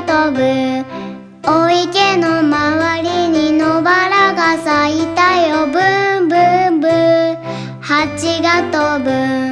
飛ぶ。お池の周りに野原が咲いたよ。ブンブンブン。蜂が飛ぶ。